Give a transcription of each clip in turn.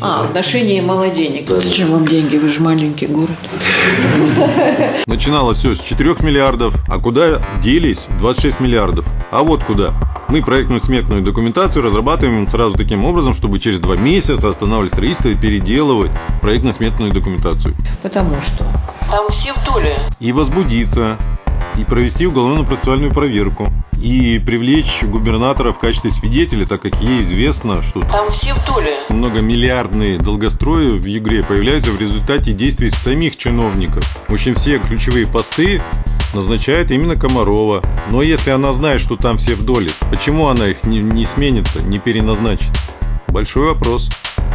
А, в отношении мало денег. Зачем вам деньги? Вы же маленький город. Начиналось все с 4 миллиардов, а куда делись 26 миллиардов? А вот куда. Мы проектную сметную документацию разрабатываем сразу таким образом, чтобы через два месяца останавливать строительство и переделывать проектно-сметную документацию. Потому что Там все в доле. И возбудиться, и провести уголовно-процессуальную проверку, и привлечь губернатора в качестве свидетеля, так как ей известно, что Там все в доле. многомиллиардные долгострои в Югре появляются в результате действий самих чиновников. В общем, все ключевые посты назначает именно Комарова. Но если она знает, что там все в доле, почему она их не, не сменит-то, не переназначит? Большой вопрос.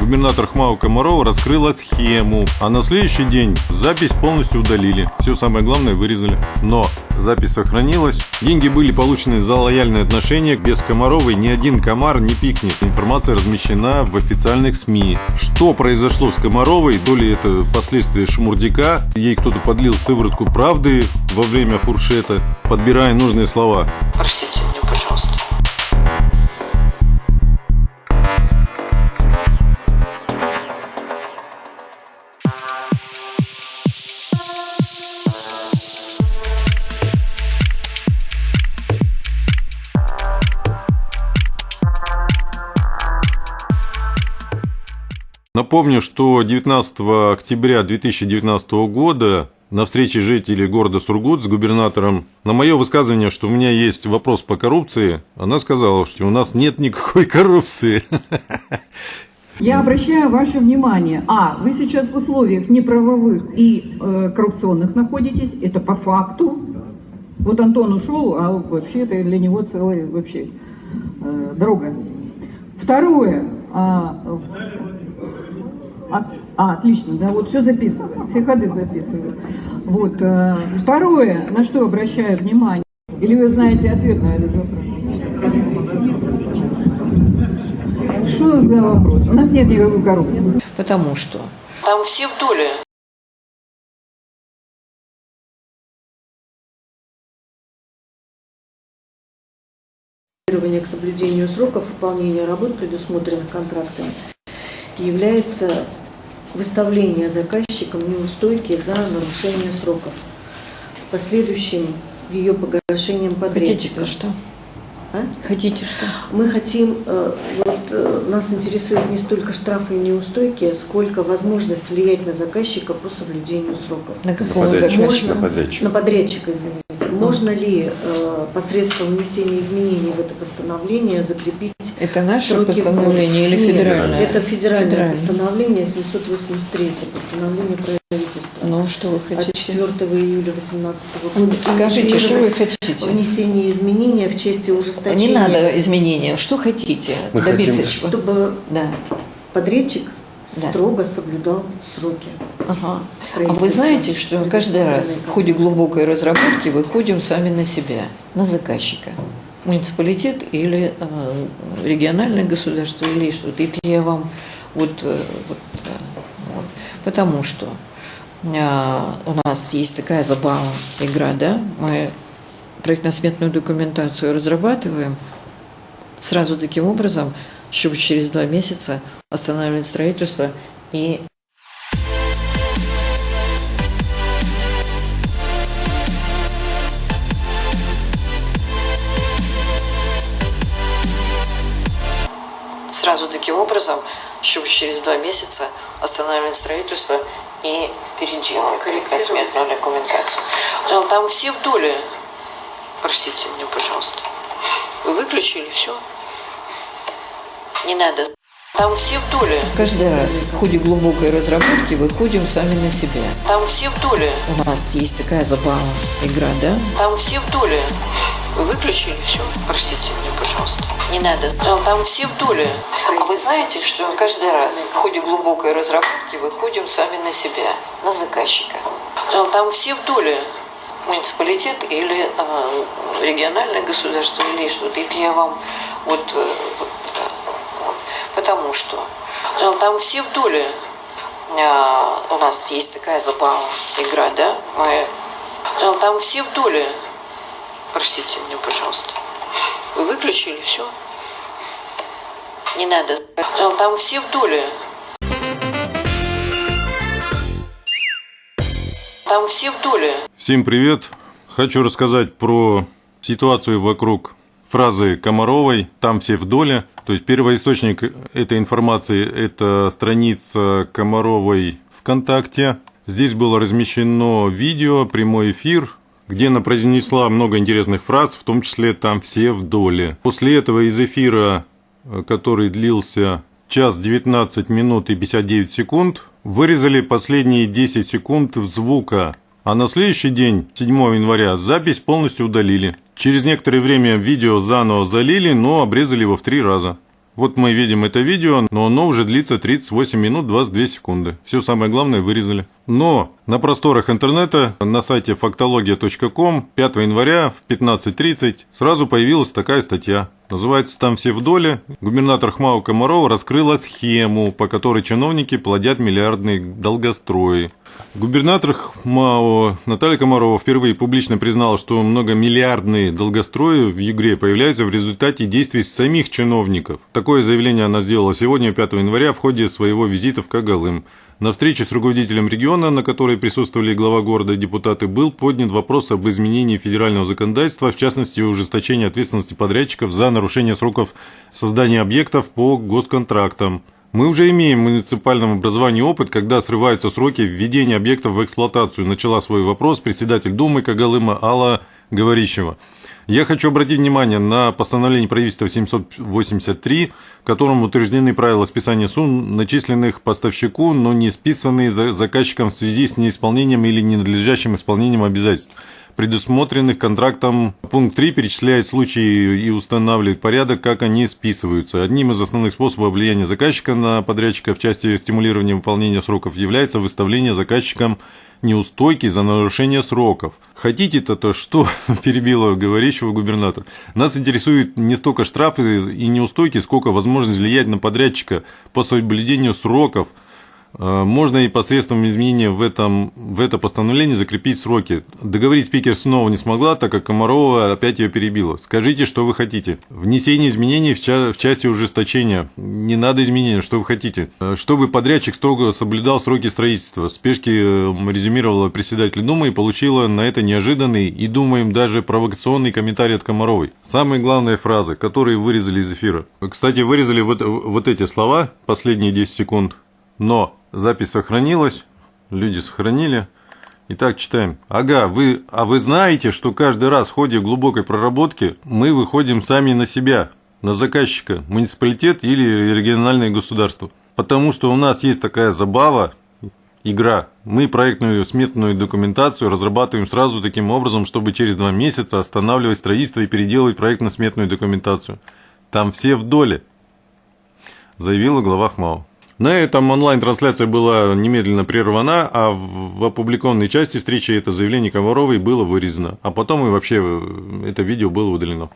Губернатор Хмау Комарова раскрыла схему, а на следующий день запись полностью удалили. Все самое главное вырезали. Но запись сохранилась. Деньги были получены за лояльные отношения. Без Комаровой ни один комар не пикнет. Информация размещена в официальных СМИ. Что произошло с Комаровой, то ли это последствия шмурдяка, ей кто-то подлил сыворотку правды во время фуршета, подбирая нужные слова. Простите Напомню, что 19 октября 2019 года на встрече жителей города Сургут с губернатором на мое высказывание, что у меня есть вопрос по коррупции, она сказала, что у нас нет никакой коррупции. Я обращаю ваше внимание, а, вы сейчас в условиях неправовых и э, коррупционных находитесь, это по факту. Вот Антон ушел, а вообще это для него целая вообще э, дорога. Второе, а, а, отлично, да, вот все записываю, все ходы записываю. Вот, э, второе, на что обращаю внимание, или вы знаете ответ на этот вопрос? Что за вопрос? У нас нет никакой коррупции. Потому что Там все в доле. К соблюдению сроков выполнения работ, предусмотренных контрактами, является выставление заказчиком неустойки за нарушение сроков с последующим ее погашением хотите подрядчика. что? А? Хотите что? Мы хотим, э, вот э, нас интересует не столько штрафы и неустойки, сколько возможность влиять на заказчика по соблюдению сроков. На какого Подрядчик. заказчика? Можно- На подрядчика. На подрядчика, извините. Можно ли э, посредством внесения изменений в это постановление закрепить Это наше сроки постановление или Нет, федеральное? Это федеральное Федеральное. постановление 783, постановление правительства. Ну, что вы от хотите? 4 июля 2018 года. Скажите, что вы хотите? Внесение изменения в части ужесточения. Не надо изменения. Что хотите Мы добиться? хотим? Чтобы Да. подрядчик Да. строго соблюдал сроки. Ага. А вы знаете, что каждый раз в ходе глубокой разработки выходим сами на себя, на заказчика. Муниципалитет или э, региональное государство или что-то. Это я вам вот, э, вот, э, вот. потому что э, у нас есть такая забава, игра, да, мы проектно-сметную документацию разрабатываем сразу таким образом, чтобы через два месяца останавливать строительство и сразу таким образом, чтобы через два месяца останавливать строительство и переделывать проектно-сметную документацию. Там, там все в доле. Простите меня, пожалуйста. Вы выключили все? Не надо. Там все в доле. Каждый раз в ходе глубокой разработки выходим сами на себя. Там все в доле. У нас есть такая забава, игра, да? Там все в доле. Вы выключили все? Простите меня, пожалуйста. Не надо. Там, там все в доле. А вы знаете, что каждый раз в ходе глубокой разработки выходим сами на себя, на заказчика. Там, там все в доле. Муниципалитет или э, региональное государство или что-то. Это я вам вот, э, вот, вот. потому что Там, там все в доле. э, у нас есть такая забава, игра, да? Мы, Там, там все в доле. Простите меня, пожалуйста. Вы выключили все? Не надо. Там все в доле. Там все в доле. Всем привет. Хочу рассказать про ситуацию вокруг фразы Комаровой «там все в доле». То есть первоисточник этой информации – это страница Комаровой ВКонтакте. Здесь было размещено видео, прямой эфир где она произнесла много интересных фраз, в том числе «там все в доле». После этого из эфира, который длился час 19 минут и 59 секунд, вырезали последние 10 секунд звука а на следующий день, 7 января, запись полностью удалили. Через некоторое время видео заново залили, но обрезали его в три раза. Вот мы видим это видео, но оно уже длится 38 минут 22 секунды. Все самое главное вырезали. Но на просторах интернета, на сайте фактология.ком 5 января в 15.30 сразу появилась такая статья. Называется там все в доле. Губернатор Хмау Комарова раскрыла схему, по которой чиновники плодят миллиардные долгострои. Губернатор ХМАО Наталья Комарова впервые публично признала, что многомиллиардные долгострои в Югре появляются в результате действий самих чиновников. Такое заявление она сделала сегодня, 5 января, в ходе своего визита в Кагалым. На встрече с руководителем региона, на которой присутствовали глава города и депутаты, был поднят вопрос об изменении федерального законодательства, в частности, ужесточении ответственности подрядчиков за нарушение сроков создания объектов по госконтрактам. Мы уже имеем в муниципальном образовании опыт, когда срываются сроки введения объектов в эксплуатацию. Начала свой вопрос председатель Думы Кагалыма Алла Говорищева. Я хочу обратить внимание на постановление правительства 783, в котором утверждены правила списания сумм, начисленных поставщику, но не списанные заказчиком в связи с неисполнением или ненадлежащим исполнением обязательств предусмотренных контрактом. Пункт 3 перечисляет случаи и устанавливает порядок, как они списываются. Одним из основных способов влияния заказчика на подрядчика в части стимулирования выполнения сроков является выставление заказчикам неустойки за нарушение сроков. Хотите-то то что? перебила говорящего губернатор. Нас интересует не столько штрафы и неустойки, сколько возможность влиять на подрядчика по соблюдению сроков – можно и посредством изменения в, этом, в это постановление закрепить сроки. Договорить спикер снова не смогла, так как Комарова опять ее перебила. Скажите, что вы хотите. Внесение изменений в, ча в части ужесточения. Не надо изменения, что вы хотите. Э, чтобы подрядчик строго соблюдал сроки строительства. Спешки э, резюмировала председатель Думы и получила на это неожиданный и, думаем, даже провокационный комментарий от Комаровой. Самые главные фразы, которые вырезали из эфира. Кстати, вырезали вот, вот эти слова, последние 10 секунд. Но Запись сохранилась, люди сохранили. Итак, читаем. Ага, вы, а вы знаете, что каждый раз в ходе глубокой проработки мы выходим сами на себя, на заказчика, муниципалитет или региональное государство. Потому что у нас есть такая забава, игра. Мы проектную сметную документацию разрабатываем сразу таким образом, чтобы через два месяца останавливать строительство и переделывать проектно-сметную документацию. Там все в доле, заявила глава ХМАО. На этом онлайн-трансляция была немедленно прервана, а в опубликованной части встречи это заявление Комаровой было вырезано, а потом и вообще э, это видео было удалено.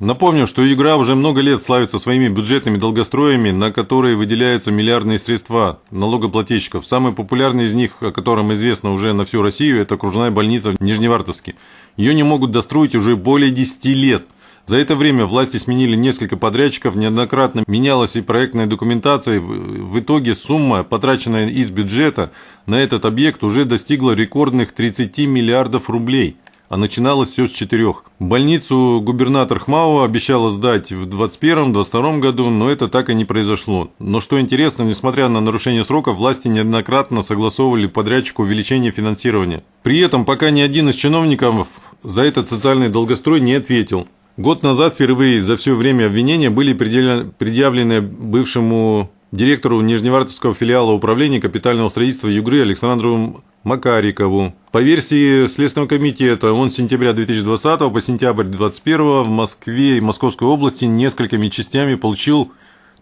Напомню, что игра уже много лет славится своими бюджетными долгостроями, на которые выделяются миллиардные средства налогоплательщиков. Самый популярный из них, о котором известно уже на всю Россию, это окружная больница в Нижневартовске. Ее не могут достроить уже более 10 лет – за это время власти сменили несколько подрядчиков, неоднократно менялась и проектная документация. В итоге сумма, потраченная из бюджета на этот объект, уже достигла рекордных 30 миллиардов рублей а начиналось все с четырех. Больницу губернатор Хмао обещала сдать в 2021-2022 году, но это так и не произошло. Но что интересно, несмотря на нарушение сроков, власти неоднократно согласовывали подрядчику увеличение финансирования. При этом пока ни один из чиновников за этот социальный долгострой не ответил. Год назад впервые за все время обвинения были предъявлены бывшему директору Нижневартовского филиала управления капитального строительства Югры Александру Макарикову. По версии Следственного комитета, он с сентября 2020 по сентябрь 2021 в Москве и Московской области несколькими частями получил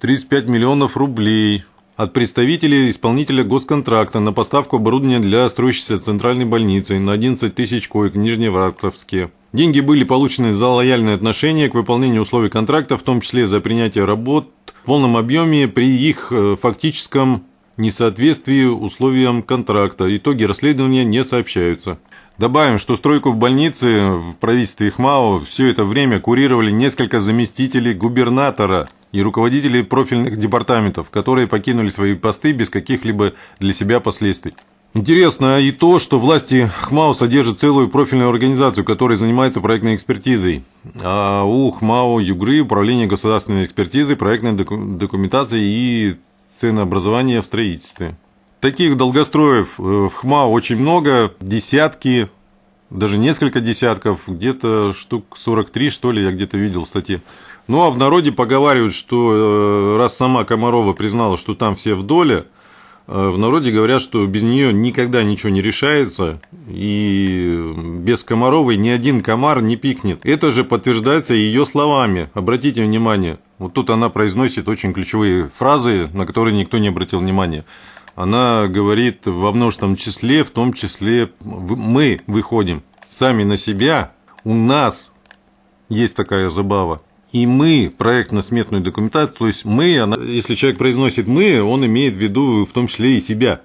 35 миллионов рублей от представителей исполнителя госконтракта на поставку оборудования для строящейся центральной больницы на 11 тысяч коек в Нижневартовске. Деньги были получены за лояльное отношение к выполнению условий контракта, в том числе за принятие работ в полном объеме при их э, фактическом несоответствии условиям контракта. Итоги расследования не сообщаются. Добавим, что стройку в больнице в правительстве ХМАО все это время курировали несколько заместителей губернатора и руководителей профильных департаментов, которые покинули свои посты без каких-либо для себя последствий. Интересно и то, что власти ХМАО содержат целую профильную организацию, которая занимается проектной экспертизой. А у ХМАО Югры Управление государственной экспертизы, проектной документации и ценообразования в строительстве. Таких долгостроев э, в ХМАО очень много, десятки, даже несколько десятков, где-то штук 43, что ли, я где-то видел в статье. Ну, а в народе поговаривают, что э, раз сама Комарова признала, что там все в доле – Э, в народе говорят, что без нее никогда ничего не решается, и без Комаровой ни один комар не пикнет. Это же подтверждается ее словами. Обратите внимание, вот тут она произносит очень ключевые фразы, на которые никто не обратил внимания. Она говорит во множественном числе, в том числе мы выходим сами на себя, у нас есть такая забава. И мы проектно-сметную документацию, то есть мы, она, если человек произносит мы, он имеет в виду в том числе и себя.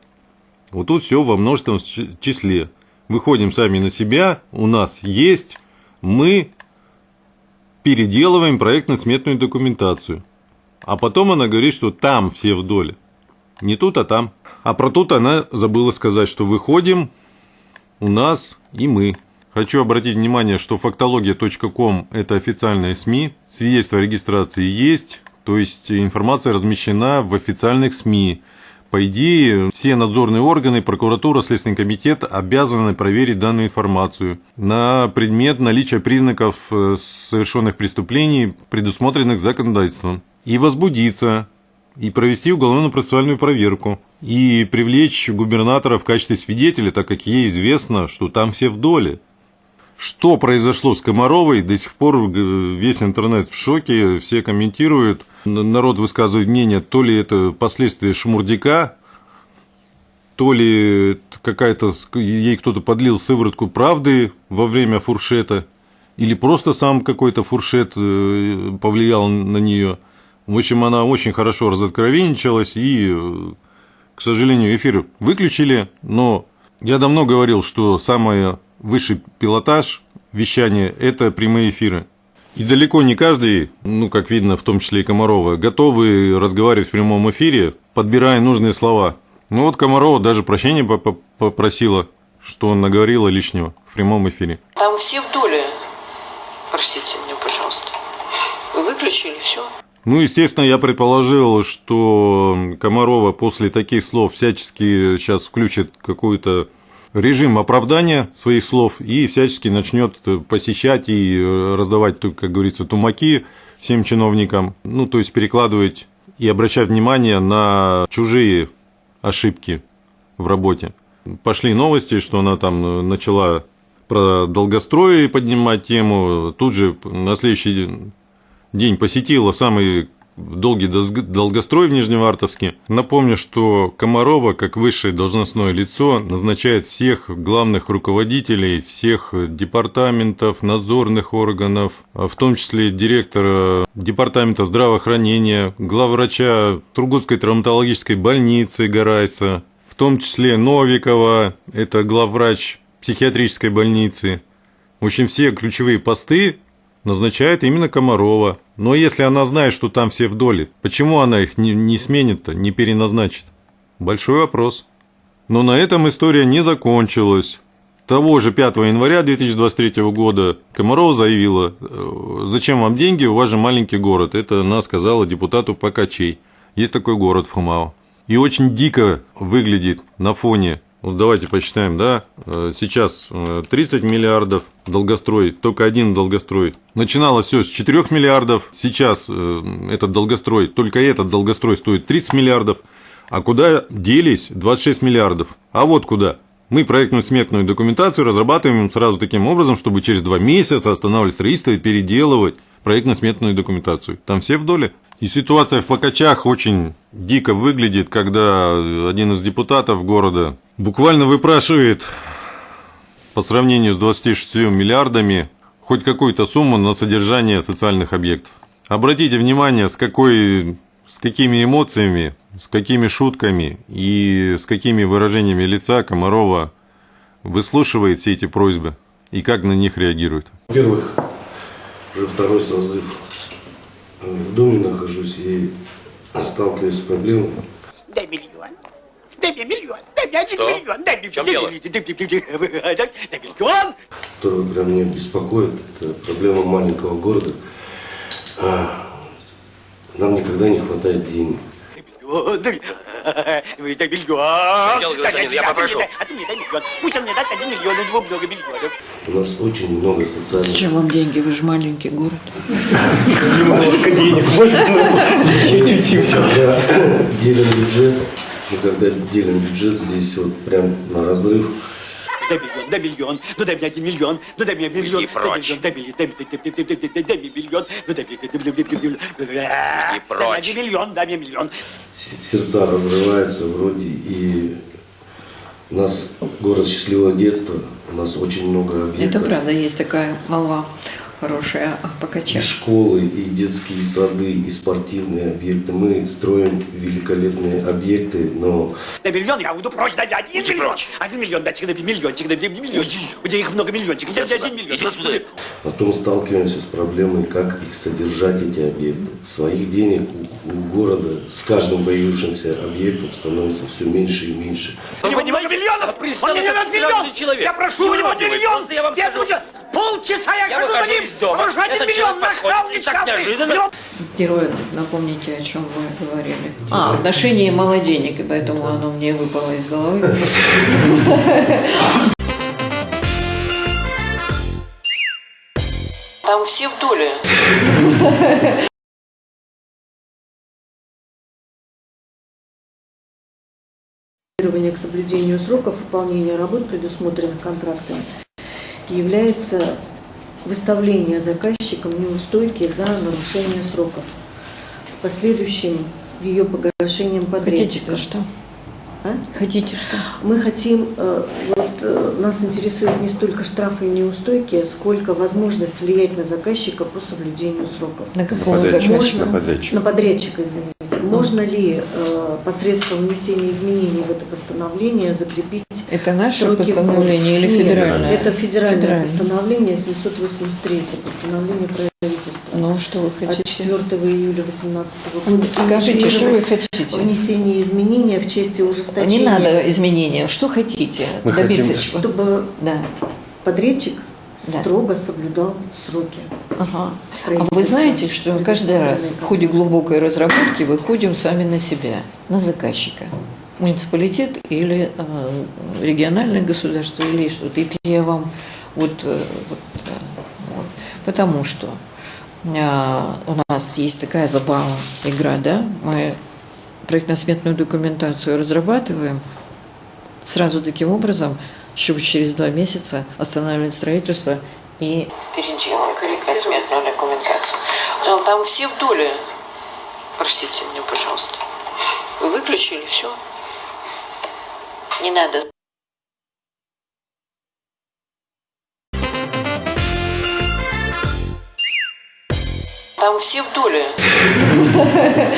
Вот тут все во множественном числе. Выходим сами на себя, у нас есть, мы переделываем проектно-сметную документацию. А потом она говорит, что там все в доле. Не тут, а там. А про тут она забыла сказать, что выходим, у нас и мы. Хочу обратить внимание, что фактология.ком – это официальные СМИ, свидетельство о регистрации есть, то есть информация размещена в официальных СМИ. По идее, все надзорные органы, прокуратура, Следственный комитет обязаны проверить данную информацию на предмет наличия признаков э, совершенных преступлений, предусмотренных законодательством, и возбудиться, и провести уголовно-процессуальную проверку, и привлечь губернатора в качестве свидетеля, так как ей известно, что там все в доле. Что произошло с Комаровой, до сих пор э, весь интернет в шоке, все комментируют, народ высказывает мнение, то ли это последствия шмурдяка, то ли какая-то ей кто-то подлил сыворотку правды во время фуршета, или просто сам какой-то фуршет э, повлиял на нее. В общем, она очень хорошо разоткровенничалась, и, к сожалению, эфир выключили, но я давно говорил, что самое высший пилотаж вещания – это прямые эфиры. И далеко не каждый, ну, как видно, в том числе и Комарова, готовы разговаривать в прямом эфире, подбирая нужные слова. Ну вот Комарова даже прощения попросила, что он наговорила лишнего в прямом эфире. Там все в доле. Простите меня, пожалуйста. Вы выключили все? Ну, естественно, я предположил, что Комарова после таких слов всячески сейчас включит какую-то режим оправдания своих слов и всячески начнет посещать и раздавать, как говорится, тумаки всем чиновникам, ну, то есть перекладывать и обращать внимание на чужие ошибки в работе. Пошли новости, что она там начала про долгострой поднимать тему, тут же на следующий день посетила самый долгий долгострой в Нижневартовске. Напомню, что Комарова, как высшее должностное лицо, назначает всех главных руководителей всех департаментов, надзорных органов, в том числе директора департамента здравоохранения, главврача Тургутской травматологической больницы Гарайса, в том числе Новикова, это главврач психиатрической больницы. В общем, все ключевые посты назначает именно Комарова. Но если она знает, что там все в доле, почему она их не, не сменит-то, не переназначит? Большой вопрос. Но на этом история не закончилась. Того же 5 января 2023 года Комарова заявила, «Э, зачем вам деньги, у вас же маленький город. Это она сказала депутату Покачей. Есть такой город в Хумао. И очень дико выглядит на фоне вот давайте посчитаем, да, э, сейчас 30 э, миллиардов долгострой, только один долгострой. Начиналось все с 4 миллиардов, сейчас э, этот долгострой, только этот долгострой стоит 30 миллиардов, а куда делись 26 миллиардов? А вот куда. Мы проектную сметную документацию разрабатываем сразу таким образом, чтобы через два месяца останавливать строительство и переделывать проектно-сметную документацию. Там все в доле. И ситуация в Покачах очень дико выглядит, когда один из депутатов города буквально выпрашивает по сравнению с 26 миллиардами хоть какую-то сумму на содержание социальных объектов. Обратите внимание, с, какой, с какими эмоциями, с какими шутками и с какими выражениями лица Комарова выслушивает все эти просьбы и как на них реагирует. Во-первых, уже второй созыв в доме нахожусь и сталкиваюсь с проблемой. Дай миллион. Дай мне миллион. Дай мне один Что? миллион. Дай мне В чем дело? Дай дай миллион. Которая прям меня беспокоит, это проблема маленького города. А, Нам никогда не хватает денег. Дай миллион. Чем дело, гражданин? Я попрошу. А ты мне дай миллион. Пусть он мне даст один миллион, у него много миллионов. У нас очень много социальных... Зачем вам деньги? Вы же маленький город. Когда делим бюджет, мы когда делим бюджет, здесь вот прям на разрыв. Дай миллион, дай миллион, ну дай мне один миллион, ну дай мне миллион, Иди дай прочь. миллион, дай мне, дай мне, дай мне, дай дай мне, миллион, ну дай мне, мне, дай мне, дай мне, дай мне прочь. один миллион, дай мне миллион. Сердца разрываются вроде, и у нас город счастливого детства, у нас очень много Это объектов. правда, есть такая молва хорошая о И школы, и детские сады, и спортивные объекты. Мы строим великолепные объекты, но Дай миллион, я уйду прочь, дай мне один Иди миллион. прочь. Один миллион, дайте дай мне миллиончик, дай мне миллиончик. У тебя их много миллиончиков, дай мне один миллион. Иди сюда. потом сталкиваемся с проблемой, как их содержать, эти объекты. Своих денег у, у города с каждым появившимся объектом становится все меньше и меньше. У него немного миллионов, он мне даст миллион. человек. Я прошу у него миллион. просто я вам скажу. Полчаса я, Я хожу за ним, из дома, потому что один этот миллион нахал и так несчастный. Герой, напомните, о чем вы говорили. А, отношение мало денег, и поэтому оно мне выпало из головы. Там все в доле. К соблюдению сроков выполнения работ, предусмотренных контрактами, является выставление заказчиком неустойки за нарушение сроков с последующим ее погашением подрядчика. что? А? Хотите что? Мы хотим, э, вот э, нас интересует не столько штрафы и неустойки, сколько возможность влиять на заказчика по соблюдению сроков. На какого Подрядчик. заказчика? Можно, на подрядчика. на подрядчика, извините. Можно ли э, посредством внесения изменений в это постановление закрепить Это наше сроки постановление или Нет, федеральное? Это федеральное, Федеральное. постановление 783, постановление правительства. Ну, что вы От хотите? 4 июля 2018 года. Скажите, что вы хотите? Внесение изменений в части ужесточения. Не надо изменения. Что хотите? Мы Добиться хотим? Чтобы Да. подрядчик Да. строго соблюдал сроки. Ага. А вы знаете, что каждый раз в ходе глубокой разработки выходим сами на себя, на заказчика. Муниципалитет или э, региональное государство или что-то. Это я вам вот, э, вот, э, вот. потому что э, у нас есть такая забава, игра, да, мы проектно-сметную документацию разрабатываем сразу таким образом, чтобы через два месяца останавливать строительство и Переделаем проектно-сметную документацию. Там, там все в доле. Простите меня, пожалуйста. Вы выключили все. Не надо. Там все в доле.